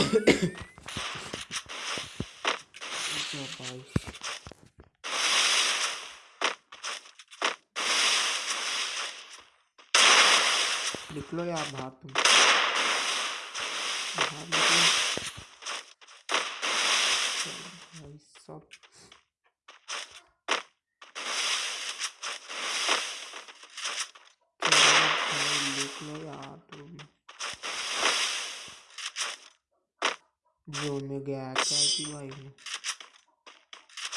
निकलो यार बाहर तुम। बाहर निकलो। भाई सब निकलो यार तुम जोन में गया क्या कि भाई वो?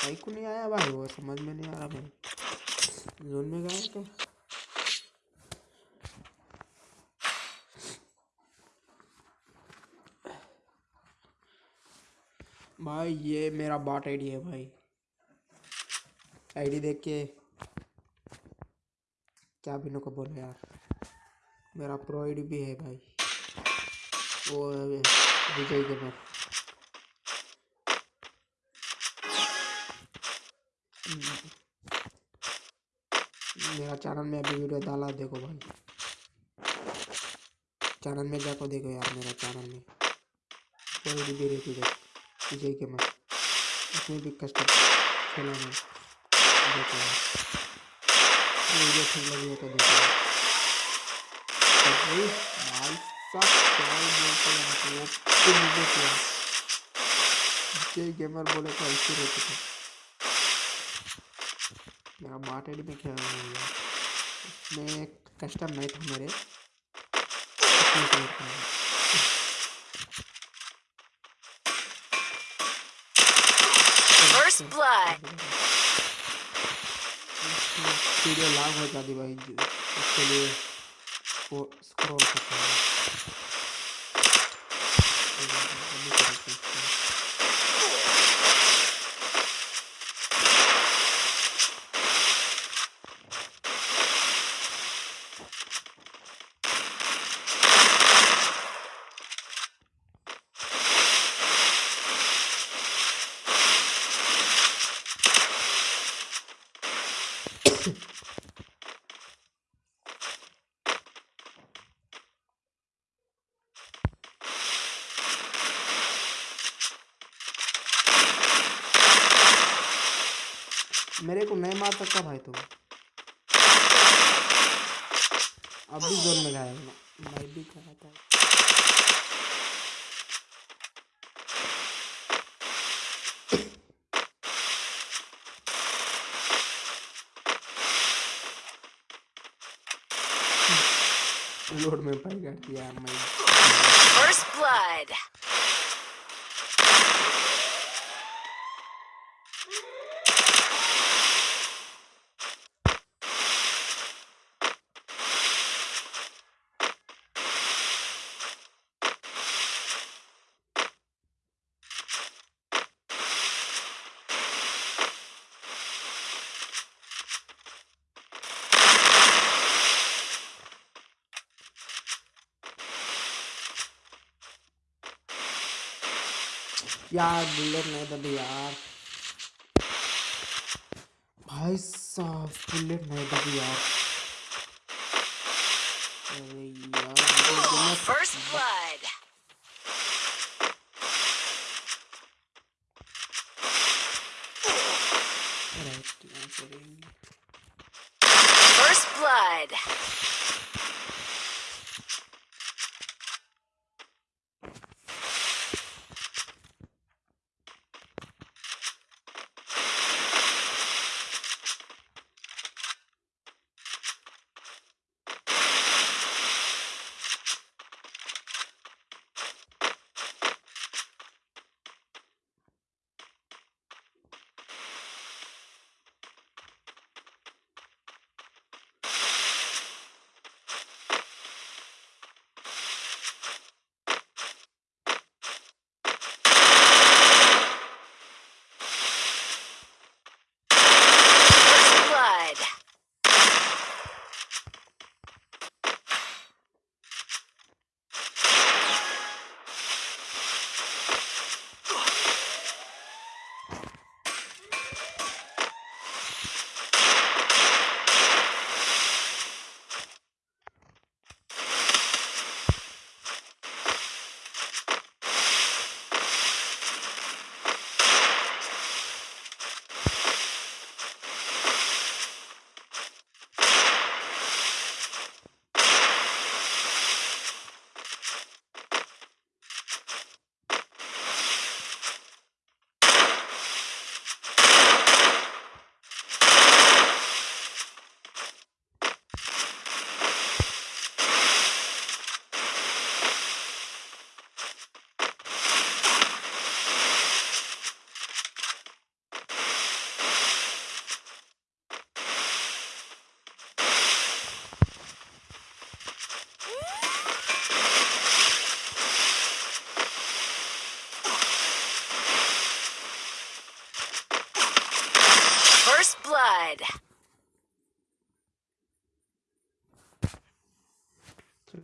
भाई को नहीं आया भाई वो? समझ में नहीं आ रहा भाई। जोन में गया क्या? भाई ये मेरा बॉट आईडी है भाई। आईडी देख के क्या बिनो को बोलो यार। मेरा प्रो आईडी भी है भाई। वो विजय गेमर मेरा चैनल में अभी वीडियो डाला, देखो भाई। चैनल में जाकर देखो यार मेरा चैनल में। कोई भी रहती देखो विजय के मत उसमें भी कस्टम खेला मैं देखो वीडियो ठीक लगी हो तो देखो। वो विजय गेमर बोले तो ऐसे रहते थे। मेरा बाट एडी में खेल रहा हूँ उसमें कस्टम नाइट है मेरे. वीडियो लाग हो जाती भाई जी, उसके लिए वो स्क्रॉल करता हूँ अभी करते हैं। मेरे को नहीं मार सकता भाई तुम अब भी जोन में गया मैं भी गया था। लोड में पाई कर दिया मैं। First blood. यार बुलेट नहीं दबी यार भाई साहब बुलेट नहीं दबी यार अरे यार मुझे दोनों First blood. राइट यहाँ करेंगे First blood. blood.